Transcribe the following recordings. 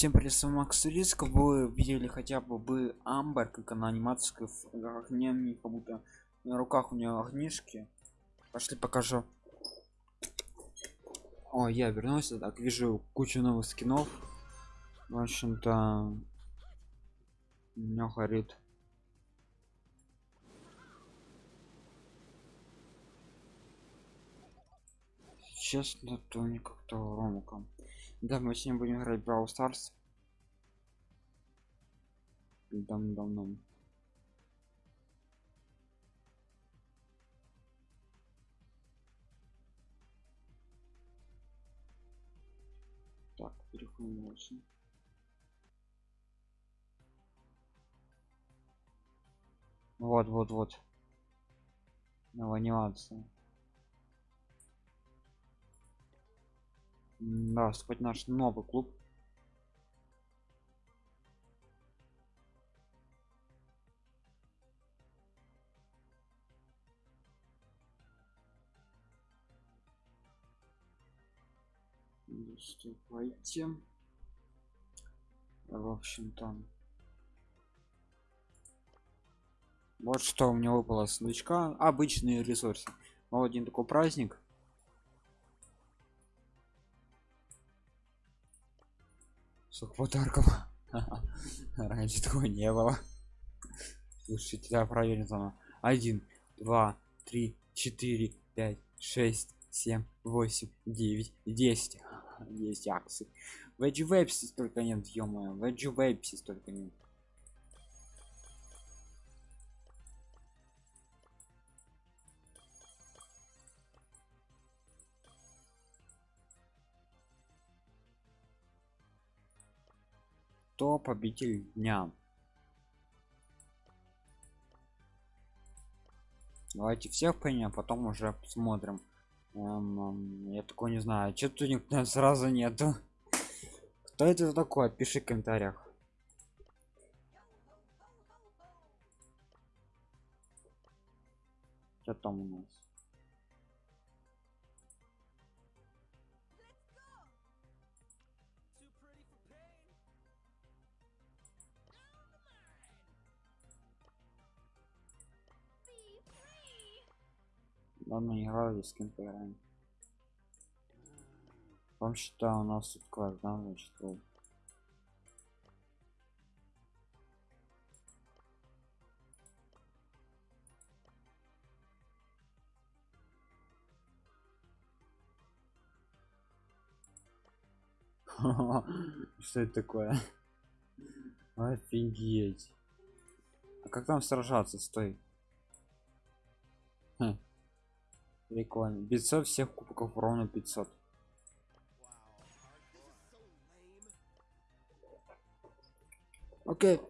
Всем привет, с вами Макс Риск. Вы видели хотя бы бы Амбер, как она анимация в огне, как будто на руках у нее огнишки. Пошли покажу. О, я вернулся, так вижу кучу новых скинов. В общем-то, меня горит. Честно, то не как-то ромуком. Да, мы сегодня будем играть Brawl Stars. Дам. Так, переходим дальше. Вот, вот, вот. Новая анимация. Да, наш новый клуб. Вступайте. В общем-то. Вот что у меня выпала сундучка. Обычные ресурсы. Вот один такой праздник. Сколько подарков. Раньше такого не было. Слушайте, да, проверим заново. Один, два, три, четыре, пять, шесть, семь, восемь, девять, десять. Есть акции. Веджи вебси столько нет, ё-моё. Веджи вебси столько нет. Кто победитель дня. Давайте всех понял а потом уже посмотрим. Эм, эм, я такой не знаю что тут никто сразу нету. Кто это такой? Пиши в комментариях. Что там у нас ладно играли с кем поиграем вам считаю у нас тут да значит что это такое? Офигеть. А как там сражаться? Стой. Хм. Прикольно. 500 всех кубков ровно 500. Окей.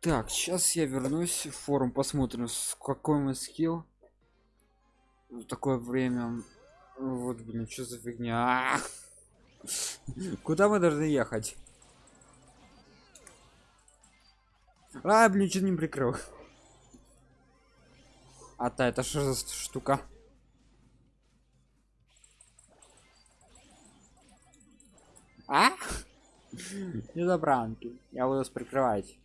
Так, сейчас я вернусь в форум, посмотрим, с какой мы скилл. В такое время. Вот, блин, что за фигня? Куда мы должны ехать? А, блин, что не прикрыл. А та это что за штука? А? Не за бранки. Я буду прикрывать.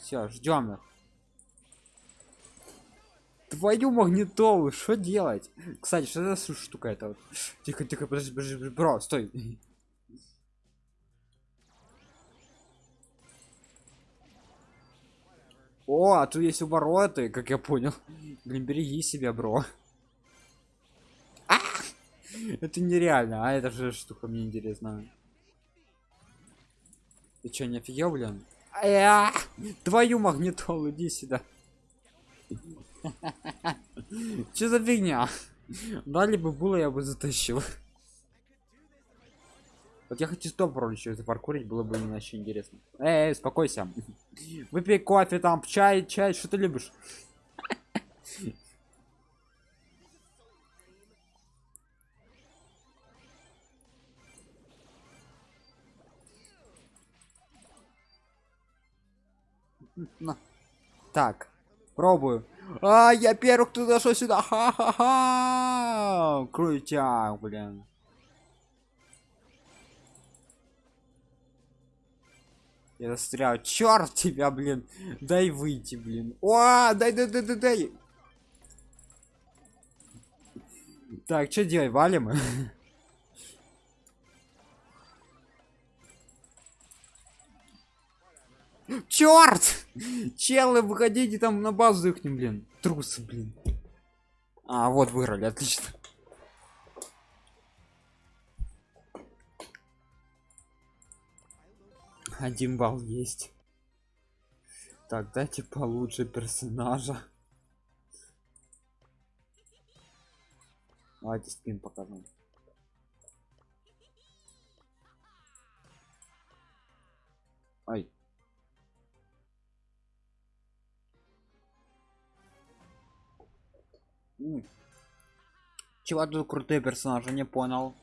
Все, ждем их. Твою магнитолу, что делать? Кстати, что за штука это? Вот? Тихо, тихо, подожди, подожди, бро, стой. О, а тут есть обороты, как я понял. Блин, береги себя, бро. Это нереально, а это же штука мне интересно. Ты что, не офигел, блин? Твою магнитолу, иди сюда. Че за фигня? Дали бы было, я бы затащил. Вот я хочу стоп еще запаркурить, было бы иначе интересно. Эй, эй, успокойся. Выпей кофе там, чай, чай, что ты любишь? Так, пробую. А, я первый, кто зашел сюда. Ха-ха-ха. Крутяк, блин. Я застрял. Черт тебя, блин. Дай выйти, блин. О, дай, дай, дай, дай, дай. Так, что делать? Валим? Черт! Челы, выходите там на базу их, блин. Трусы, блин. А, вот выиграли, отлично. Один балл есть. Так, дайте получше персонажа. Давайте скин покажем. Чего тут крутые персонажи, не понял.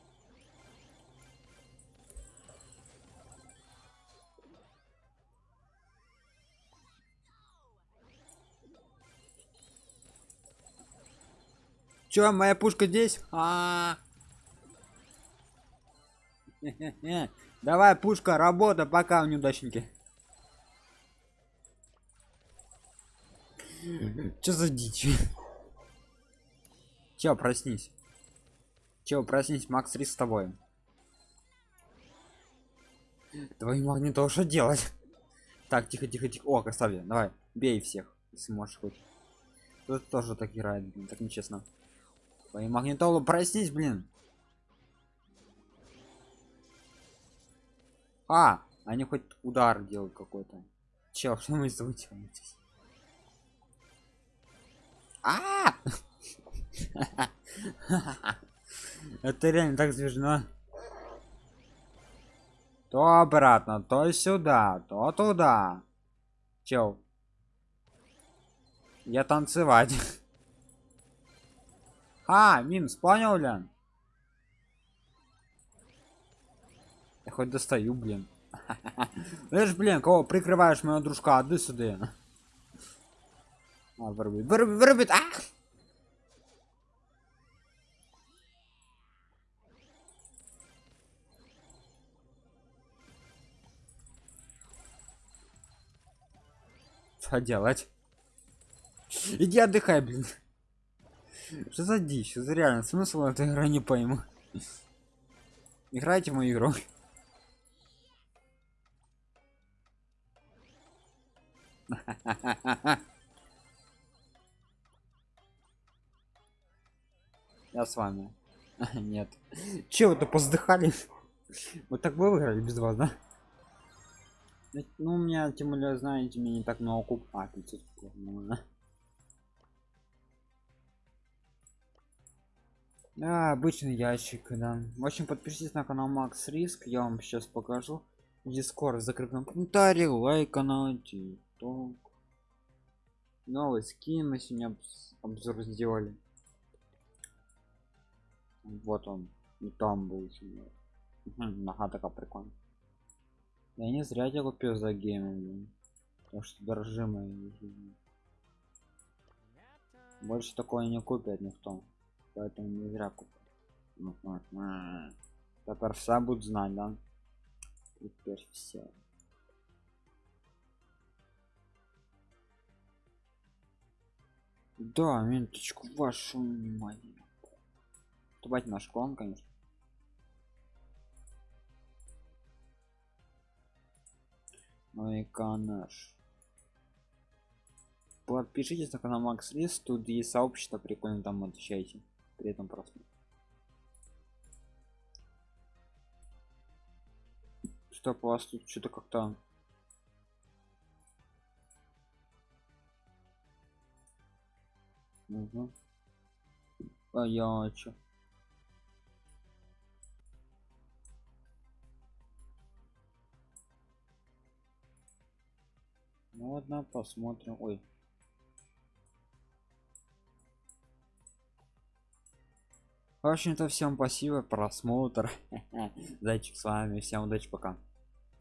Чё, моя пушка здесь? А -а -а. Давай, пушка, работа, пока, неудачники. Чё за дичь? Чё, проснись. Чё, проснись, Макс Рис с тобой. Твой магнитол что делать? Так, тихо, тихо, тихо. О, красавец, давай, бей всех, если можешь хоть. Тут тоже так играет, блин, так нечестно. Твои магнитолу, проснись, блин. А, они хоть удар делают какой-то. Чел, что мы звучимся? А! Это реально так смешно. То обратно, то сюда, то туда. Чел. Я танцевать. А, минус, понял, Лян? Я хоть достаю, блин. Знаешь, блин, кого прикрываешь моего дружка? Отдай сюда. А, вырубит, вырубит, вырубит, а! Что делать? Иди отдыхай, блин. Что за дичь? За реально смысл этой игры не пойму. Играйте в мою игру. Я с вами. Нет. Че вы-то поздыхали? Вот так вы выиграли без вас, да? Ну, у меня, тем более, знаете, мне не так много куб. А, 500 куб, ну, Да, обычный ящик, да. В общем, подпишитесь на канал Макс Риск, я вам сейчас покажу. Дискорд закрепленном комментарии, лайк канал, тикток. Новый скин мы сегодня обзор сделали. Вот он, и там был сегодня. Нога такая прикольная. Я не зря тебя купил за гейм, потому что дорожимая Больше такое не купит никто. Поэтому не зря купил теперь все будут знать да? Теперь все да минуточку вашу внимание. Давайте наш клон конечно ну и канаш подпишитесь на канал макс лист тут есть сообщество прикольно там отвечайте при этом просто что у вас тут что-то как-то? Угу. а я чё ладно посмотрим. Ой. В общем-то всем спасибо просмотр. Зайчик с вами всем удачи пока